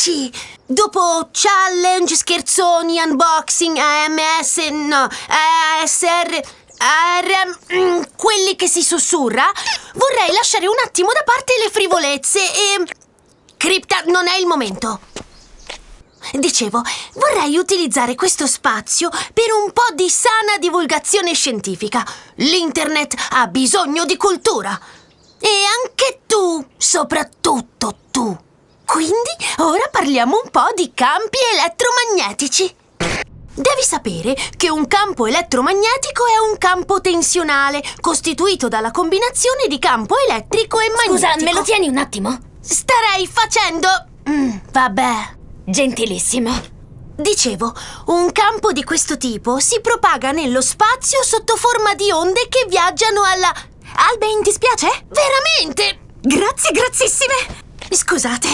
dici? Dopo challenge, scherzoni, unboxing, AMS, no, ASR, ARM, mm, quelli che si sussurra, vorrei lasciare un attimo da parte le frivolezze e... Cripta, non è il momento. Dicevo, vorrei utilizzare questo spazio per un po' di sana divulgazione scientifica. L'internet ha bisogno di cultura. E anche tu, soprattutto tu. Quindi ora parliamo un po' di campi elettromagnetici. Devi sapere che un campo elettromagnetico è un campo tensionale, costituito dalla combinazione di campo elettrico e magnetico. Scusa, me lo tieni un attimo? Starei facendo... Mm, vabbè. Gentilissimo. Dicevo, un campo di questo tipo si propaga nello spazio sotto forma di onde che viaggiano alla... Alben, ti spiace? Veramente? Grazie, grazissime! Scusate,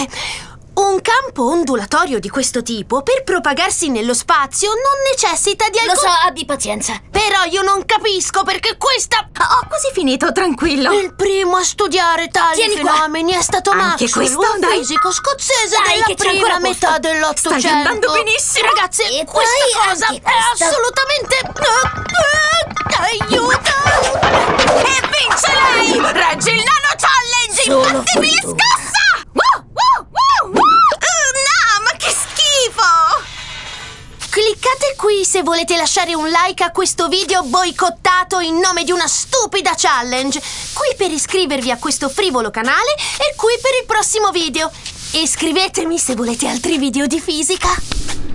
un campo ondulatorio di questo tipo, per propagarsi nello spazio, non necessita di alcun... Lo so, abbi pazienza. Però io non capisco perché questa... Ho quasi finito, tranquillo. Il primo a studiare tali Tieni qua. fenomeni è stato Anche Maxwell, questo, un dai. fisico scozzese Dai, della prima metà dell'Ottocento. Stai andando benissimo. Ragazzi, E questa cosa è assolutamente... qui se volete lasciare un like a questo video boicottato in nome di una stupida challenge. Qui per iscrivervi a questo frivolo canale e qui per il prossimo video. Iscrivetemi se volete altri video di fisica.